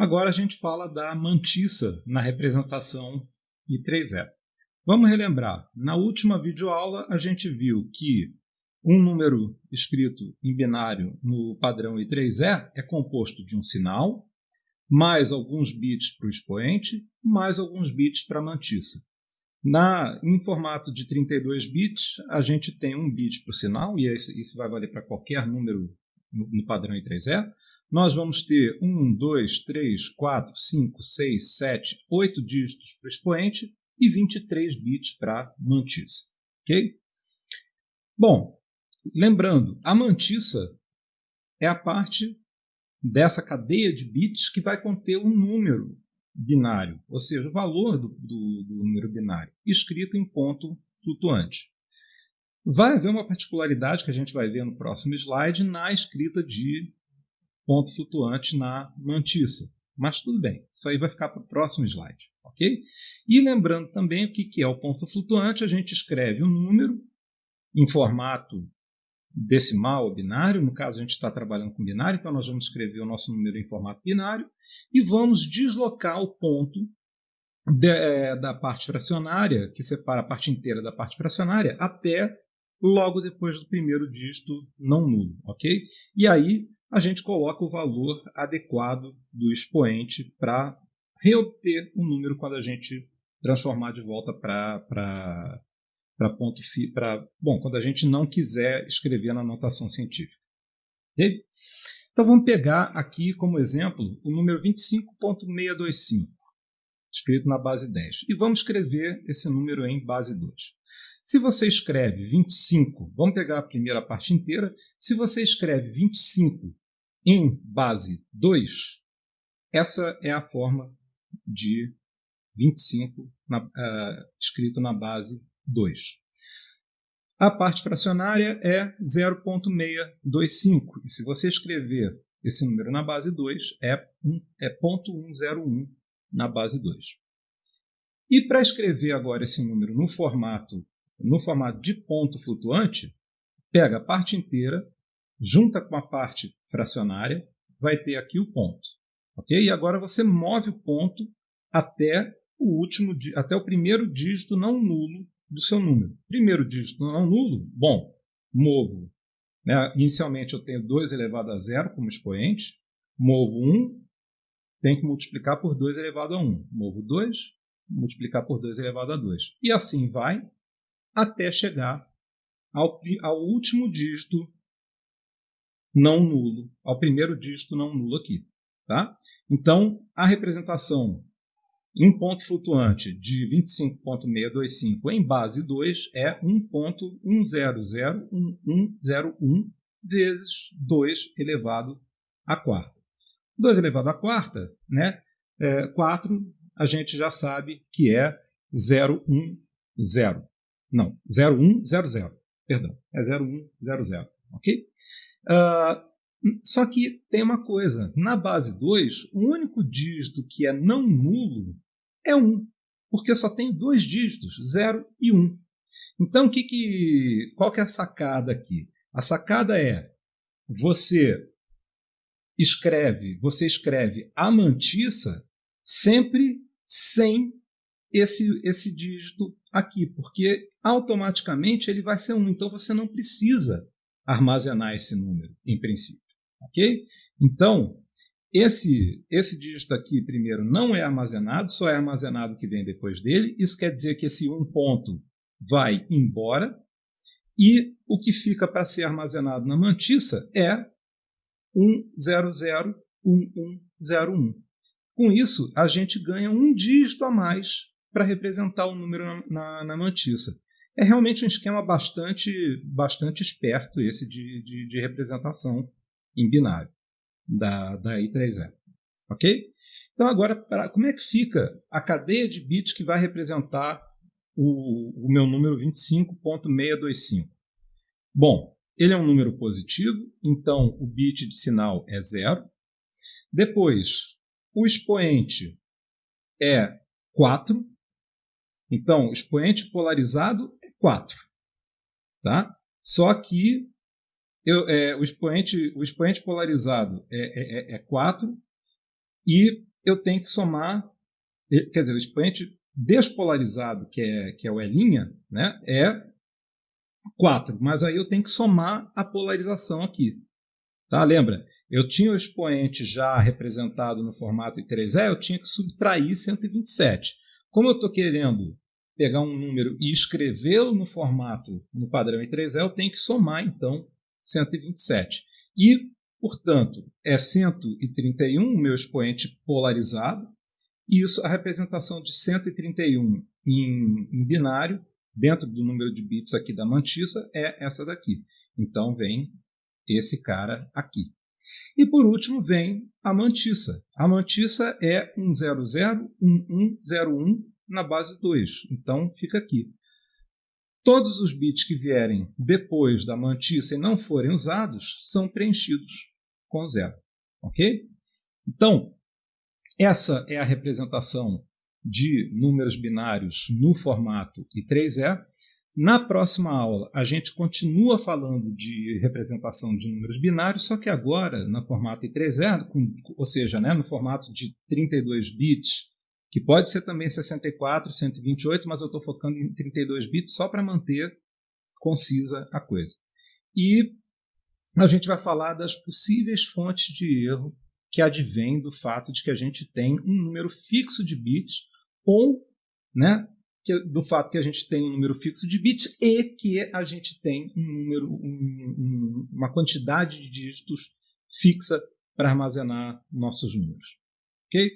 Agora a gente fala da mantissa na representação I3E. Vamos relembrar, na última videoaula a gente viu que um número escrito em binário no padrão I3E é composto de um sinal, mais alguns bits para o expoente, mais alguns bits para a mantissa. Na, em formato de 32 bits, a gente tem um bit para o sinal, e isso vai valer para qualquer número no, padrão I3E. Nós vamos ter 1, 2, 3, 4, 5, 6, 7, 8 dígitos para o expoente e 23 bits para mantissa. Ok? Bom, lembrando, a mantissa é a parte dessa cadeia de bits que vai conter um número binário, ou seja, o valor do, do, do número binário, escrito em ponto flutuante. Vai haver uma particularidade que a gente vai ver no próximo slide na escrita de ponto flutuante na mantissa. Mas tudo bem, isso aí vai ficar para o próximo slide. ok? E lembrando também o que é o ponto flutuante, a gente escreve o um número em formato decimal ou binário, no caso a gente está trabalhando com binário, então nós vamos escrever o nosso número em formato binário e vamos deslocar o ponto de, é, da parte fracionária, que separa a parte inteira da parte fracionária, até logo depois do primeiro dígito não nulo, ok? E aí a gente coloca o valor adequado do expoente para reobter o número quando a gente transformar de volta para ponto para bom quando a gente não quiser escrever na notação científica. Okay? Então vamos pegar aqui como exemplo o número 25.625, escrito na base 10, e vamos escrever esse número em base 2. Se você escreve 25, vamos pegar a primeira parte inteira, se você escreve 25 em base 2, essa é a forma de 25 na, uh, escrito na base 2. A parte fracionária é 0.625. E se você escrever esse número na base 2, é, é 0.101 na base 2. E para escrever agora esse número no formato, no formato de ponto flutuante, pega a parte inteira, junta com a parte fracionária, vai ter aqui o ponto. ok? E agora você move o ponto até o último, até o primeiro dígito não nulo do seu número. Primeiro dígito não nulo, bom, movo. Né? Inicialmente eu tenho 2 elevado a zero como expoente, movo 1, tem que multiplicar por 2 elevado a 1. Movo 2, multiplicar por 2 elevado a 2. E assim vai até chegar ao, ao último dígito não nulo, ao primeiro dígito não nulo aqui. Tá? Então, a representação um ponto flutuante de 25.625 em base 2 é 1.1001101 vezes 2 elevado à quarta. 2 elevado à quarta, né? É, 4 a gente já sabe que é 010. Não, 0100. Perdão, é 0100. Ok? Uh, só que tem uma coisa: na base 2, o único dígito que é não nulo é 1, porque só tem dois dígitos, 0 e 1. Então, que que, qual que é a sacada aqui? A sacada é você escreve, você escreve a mantissa sempre sem esse, esse dígito aqui, porque automaticamente ele vai ser 1. Então você não precisa armazenar esse número, em princípio. Ok? Então, esse, esse dígito aqui, primeiro, não é armazenado, só é armazenado o que vem depois dele. Isso quer dizer que esse um ponto vai embora. E o que fica para ser armazenado na mantissa é 1001101. Com isso, a gente ganha um dígito a mais para representar o número na, na, na, mantissa. É realmente um esquema bastante, bastante esperto esse de, de, de representação em binário da, da I3E. Ok? Então, agora, pra, como é que fica a cadeia de bits que vai representar o, o meu número 25.625? Bom, ele é um número positivo, então o bit de sinal é zero. Depois, o expoente é 4. Então, expoente polarizado 4. Tá? Só que eu, é, o, expoente, o expoente polarizado é, é, é 4 é e eu tenho que somar, quer dizer, o expoente despolarizado, que é, que é o E', né, é 4, mas aí eu tenho que somar a polarização aqui. Tá? Lembra? Eu tinha o expoente já representado no formato I3E, eu tinha que subtrair 127. Como eu estou querendo pegar um número e escrevê-lo no formato no padrão I3E, eu tenho que somar, então, 127. E, portanto, é 131 o meu expoente polarizado, e isso, a representação de 131 em, em binário, dentro do número de bits aqui da mantissa, é essa daqui. Então, vem esse cara aqui. E por último vem a mantissa. A mantissa é 1001101 na base 2. Então fica aqui. Todos os bits que vierem depois da mantissa e não forem usados são preenchidos com zero. Ok? Então, essa é a representação de números binários no formato I3E. Na próxima aula, a gente continua falando de representação de números binários, só que agora no formato I3E, ou seja, né, no formato de 32 bits, que pode ser também 64, 128, mas eu estou focando em 32 bits só para manter concisa a coisa. E a gente vai falar das possíveis fontes de erro que advêm do fato de que a gente tem um número fixo de bits ou né, do fato que a gente tem um número fixo de bits e que a gente tem um número, um, uma quantidade de dígitos fixa para armazenar nossos números. Ok?